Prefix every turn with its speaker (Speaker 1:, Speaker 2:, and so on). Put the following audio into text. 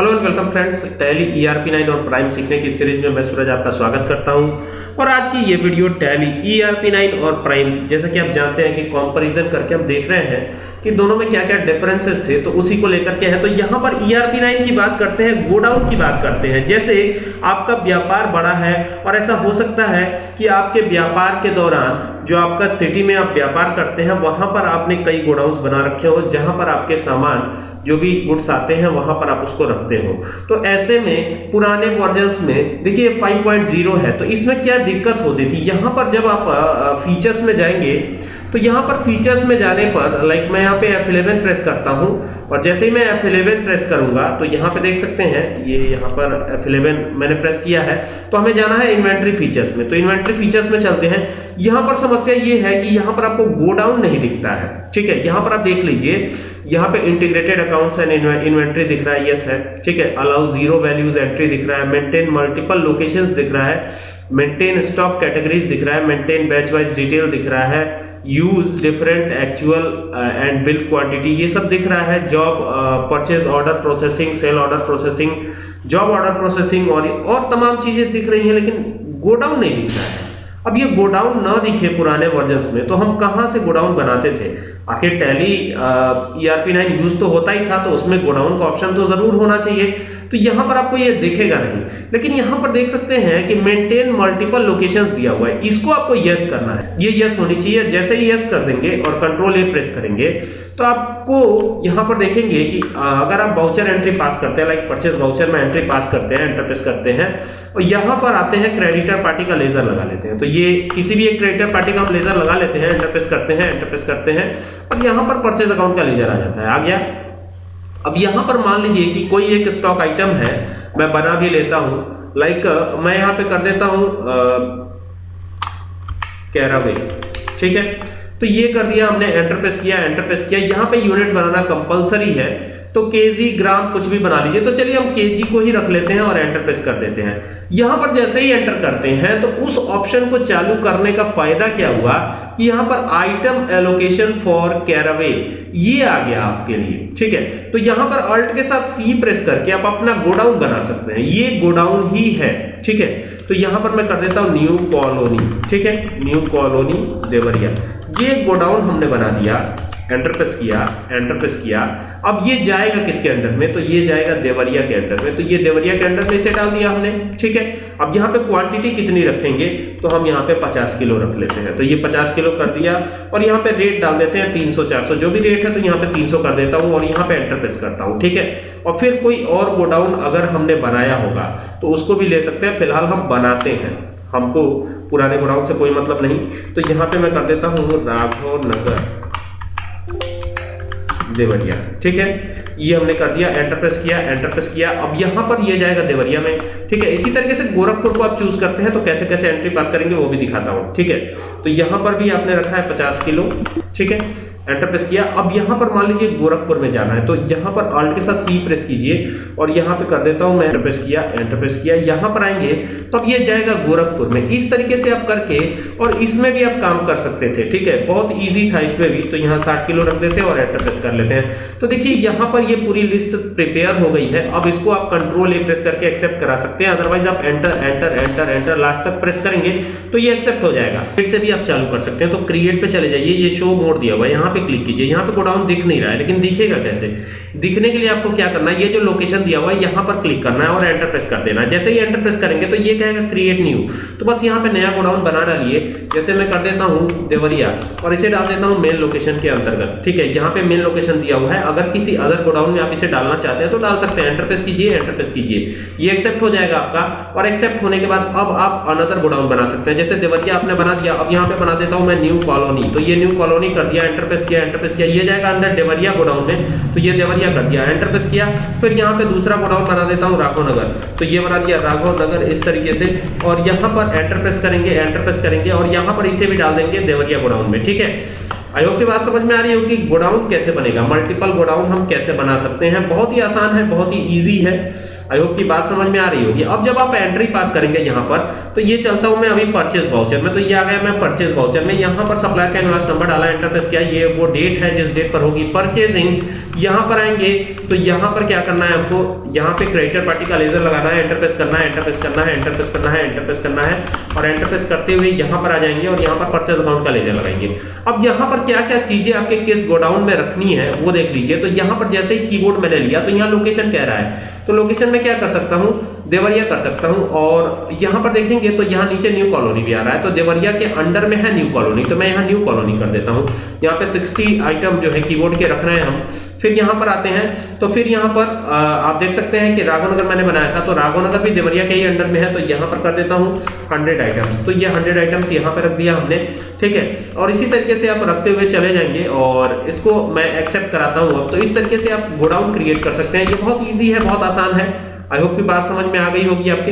Speaker 1: Hello and welcome friends Tally ERP 9 और prime सीखने की सीरीज़ में मैं सूरज आपका स्वागत करता हूँ। और आज की ये वीडियो टैली ईआरपी 9 और प्राइम जैसा कि आप जानते हैं कि कंपैरिजन करके हम देख रहे हैं कि दोनों में क्या क्या डिफरेंसेस थे तो उसी को लेकर के है। तो यहाँ पर ईआरपी 9 की बात करते हैं, गोडाउन की बात करते हैं। जैसे आपका व्यापार बड़ा है और ऐसा हो सकता है कि आपके व्यापार के दौरान जो आपका सिटी में आप व्यापार करते हैं, वहाँ पर आपने कई गोडाउंस बना रखे हो, जहाँ पर आपके सामान जो भी गुड्स आते हैं, वहाँ पर आप उसको रखते हो। तो ऐसे में पुराने वर्जन में, देखिए 5.0 है तो इसमें क्या दिक्कत होती थी? यहाँ पर जब आप फीचर्स में जाएँगे तो यहाँ पर फीचर्स में जाने पर लाइक मैं यहाँ पे F11 प्रेस करता हूँ और जैसे ही मैं F11 प्रेस करूँगा तो यहाँ पे देख सकते हैं, ये यहाँ पर F11 मैंने प्रेस किया है। तो हमें जाना है इन्वेंट्री फीचर्स में। तो इन्वेंट्री फीचर्स में चलते हैं। यहाँ पर समस्या ये है कि यहाँ पर आपको गोडाउन नहीं दिखता है। ठीक है, यहाँ पर आप देख लीजिए, यहाँ पे इंटीग्रेटेड अकाउंट्स एंड इन्वेंट्री दिख रहा है यस है। ठीक है अलाउ ज़ीरो वैल्यूज़ एंट्री दिख रहा है मेंटेन मल्टीपल लोकेशंस दिख रहा है मेंटेन स्टॉक कैटेगरीज दिख रहा है मेंटेन बैच वाइज डिटेल दिख रहा है use different actual and bill quantity ये सब दिख रहा है। Job purchase order processing sale order processing job order processing और और तमाम चीज़ें दिख रही हैं, लेकिन गोडाउन नहीं दिख रहा है। अब ये गोडाउन ना दिखे पुराने वर्जन्स में तो हम कहाँ से गोडाउन बनाते थे? आखिर टैली ईआरपी नाइन यूज़ तो होता ही था तो उसमें गोडाउन का ऑप्शन तो ज़रूर होना चाहिए। तो यहाँ पर आपको ये दिखेगा नहीं। लेकिन यहाँ पर देख सकते हैं कि मेंटेन मल्टीपल लोकेशंस दिया हुआ है। इसको आपको यस करना है। ये यस होनी चाहिए। जैसे ही यस कर देंगे और कंट्रोल ए प्रेस करेंगे तो आपको यहाँ पर देखेंगे कि अगर आप वाउचर एंट्री पास करते हैं लाइक परचेज वाउचर में एंट्री पास करते हैं एंटर प्रेस करते हैं, और यहाँ पर आते हैं क्रेडिटर पार्टी का लेजर लगा लेते हैं। तो ये किसी भी एक क्रेडिटर पार्टी का हम लेजर लगा लेते हैं एंटर प्रेस करते हैं एंटर प्रेस करते हैं, और यहाँ पर परचेज अकाउंट का लेजर आ जाता है। आ गया। अब यहाँ पर मान लीजिए कि कोई एक स्टॉक आइटम है, मैं बना भी लेता हूँ। लाइक मैं यहाँ पे कर देता हूँ कैरावे ठीक है? तो ये कर दिया हमने एंटर प्रेस किया एंटर प्रेस किया। यहाँ पे यूनिट बनाना कंपलसरी है। तो केजी ग्राम कुछ भी बना लीजिए। तो चलिए हम केजी को ही रख लेते हैं और एंटर प्रेस कर देते हैं। यहाँ पर जैसे ही एंटर करते हैं तो उस ऑप्शन को चालू करने का फ़ायदा क्या हुआ? कि यहाँ पर आइटम एलोकेशन फॉर कैरावे ये आ गया आपके लिए, ठीक है? तो यहाँ पर अल्ट के साथ सी प्रेस करके आप अपना गोडाउन बना सकते हैं। ये गोडाउन ही है, ठीक है? तो यहाँ पर मैं कर देता हूँ न्यू कॉलोनी ठीक है? New colony Deoria. ये गोडाउन हमने बना दिया। एंटर प्रेस किया एंटर प्रेस किया। अब ये जाएगा किसके अंडर में? तो ये जाएगा देवरिया के अंडर में। तो ये देवरिया के अंडर में इसे डाल दिया हमने, ठीक है? अब यहाँ पे क्वांटिटी कितनी रखेंगे? तो हम यहाँ पे 50 किलो रख लेते हैं। तो ये 50 किलो कर दिया और यहाँ पे रेट डाल देते हैं 300 400 जो भी रेट है तो यहाँ पे 300 कर देता हूँ और यहाँ पे एंटर प्रेस करता हूँ, ठीक है? और फिर कोई और गोडाउन अगर हमने बनाया होगा तो उसको भी ले सकते हैं। फ़िलहाल हम बनाते हैं। हमको पुराने गोडाउन से कोई मतलब नहीं। तो यहाँ पे मैं कर देता हूँ राघव नगर देवरिया। ठीक है? ये हमने कर दिया एंटरप्रेस किया एंटरप्रेस किया। अब यहाँ पर ये जाएगा देवरिया में। ठीक है? इसी तरीके से गोरखपुर को आप चूज़ करते हैं तो कैसे कैसे एंट्री पास करेंगे वो भी दिखाता हूँ। ठीक है? तो यहाँ पर भी आपने रखा है 50 किलो। ठीक है? एंटर प्रेस किया। अब यहाँ पर मान लीजिए गोरखपुर में जाना है तो यहाँ पर अल्ट के साथ सी प्रेस कीजिए और यहाँ पे कर देता हूँ मैं एंटर प्रेस किया एंटर प्रेस किया। यहाँ पर आएँगे तो अब ये जाएगा गोरखपुर में। इस तरीके से आप करके और इसमें भी आप काम कर सकते थे, ठीक है? बहुत ईजी था इसमें भी। तो यहाँ साठ किलो रख देते हैं और एंटर प्रेस कर लेते हैं। तो देखिए, यहाँ पर ये पूरी लिस्ट प्रिपेयर हो गई है। अब इसको आप कंट्रोल ए प्रेस करके एक्सेप्ट करा सकते हैं। अदरवाइज़ आप enter enter enter enter last तक प्रेस करेंगे तो ये एक्सेप्ट हो जाएगा। फिर से भी आप चालू कर सकते हैं। तो क्रिएट पे चले जाइए। ये शो मोड दिया हुआ है। यहाँ पे क्लिक कीजिए। यहाँ पे गोडाउन दिख नहीं रहा है, लेकिन दिखेगा कैसे? दिखने के लिए आपको क्या करना है? ये जो लोकेशन दिया हुआ है, यहाँ पर क्लिक करना है और एंटर प्रेस कर देना है। जैसे ही एंटर प्रेस करेंगे तो ये कहेगा क्रिएट न्यू तो बस यहाँ पे नया गोडाउन बना डालिए। जैसे मैं कर देता हूँ देवरिया, और इसे डाल देता हूँ मेन लोकेशन के अंतर्गत। ठीक है, यहाँ पे मेन लोकेशन दिया हुआ है। अगर किसी अदर गोडाउन में आप इसे डालना चाहते हैं तो डाल सकते हैं। एंटर प्रेस कीजिए एंटर प्रेस कीजिए। ये एक्सेप्ट हो जाएगा आपका, और एक्सेप्ट होने के बाद अब आप अनदर गोडाउन बना सकते हैं। जैसे देवरिया आपने बना दिया, अब यहाँ पे बना देता हूँ मैं न्यू कॉलोनी तो ये न्यू कॉलोनी कर दिया एंटर प्रेस किया एंटर प्रेस किया, ये जाएगा अंदर देवरिया गोडाउन में तो ये देवरिया कर दिया एंटर प्रेस किया, फिर यहाँ पे दूसरा गोडाउन बना देता हूँ, राघव नगर। तो ये बना दिया राघव नगर इस तरीके से, और यहाँ पर एंटर प्रेस करेंगे एंटर प्रेस करेंगे, और यहाँ पर इसे भी डाल देंगे देवरिया गोडाउन में, ठीक है? आई होप की बात समझ में आ रही होगी, गोडाउन कैसे बनेगा? मल्टीपल गोडाउन हम कैसे बना सकते हैं? बहुत ही आसान है, बहुत ही इजी है। आई होप की बात समझ में आ रही होगी। अब जब आप एंट्री पास करेंगे यहाँ पर तो ये चलता हूँ मैं अभी परचेज वाउचर में। तो ये आ गया मैं परचेज वाउचर में। यहाँ पर सप्लायर का इनवॉइस नंबर डाला एंटर प्रेस किया। ये वो डेट है जिस डेट पर होगी परचेजिंग यहाँ पर आएँगे तो यहाँ पर क्या करना है आपको? यहाँ पे क्रेडिटर पार्टी का लेजर लगाना है। एंटर प्रेस करना है एंटर प्रेस करना है एंटर प्रेस करना है एंटर प्रेस करना है। और एंटर प्रेस करते हुए यहाँ पर आ जाएँगे और यहाँ पर परचेज अकाउंट का लेजर लगाएँगे। अब यहाँ पर क्या क्या चीज़ें आपके किस गोडाउन में रखनी है, वो देख लीजिए। तो यहाँ पर जैसे ही कीबोर्ड मैंने लिया तो यहाँ लोकेशन कह रहा है। तो लोकेशन में क्या कर सकता हूँ? देवरिया कर सकता हूँ। और यहाँ पर देखेंगे तो यहाँ नीचे न्यू कॉलोनी भी आ रहा है। तो देवरिया के अंडर में है न्यू कॉलोनी तो मैं यहाँ न्यू कॉलोनी कर देता हूँ। यहाँ पे 60 आइटम जो है कीबोर्ड के रख रहे हैं हम। फिर यहाँ पर आते हैं। तो फिर यहाँ पर आ, आप देख सकते हैं कि राघवनगर मैंने बनाया था। तो राघवनगर भी देवरिया के ही अंडर में है। तो यहाँ पर कर देता हूँ हंड्रेड आइटम्स तो ये हंड्रेड आइटम्स यहाँ पर रख दिया हमने। ठीक है? और इसी तरीके से आप रखते हुए चले जाएँगे। और इसको मैं एक्सेप्ट कराता हूँ अब। तो इस तरीके से आप गोडाउन क्रिएट कर सकते हैं। ये बहुत ईजी है बहुत आसान है। आई होप की बात समझ में आ गई होगी आपकी।